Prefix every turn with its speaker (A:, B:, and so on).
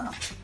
A: Wow.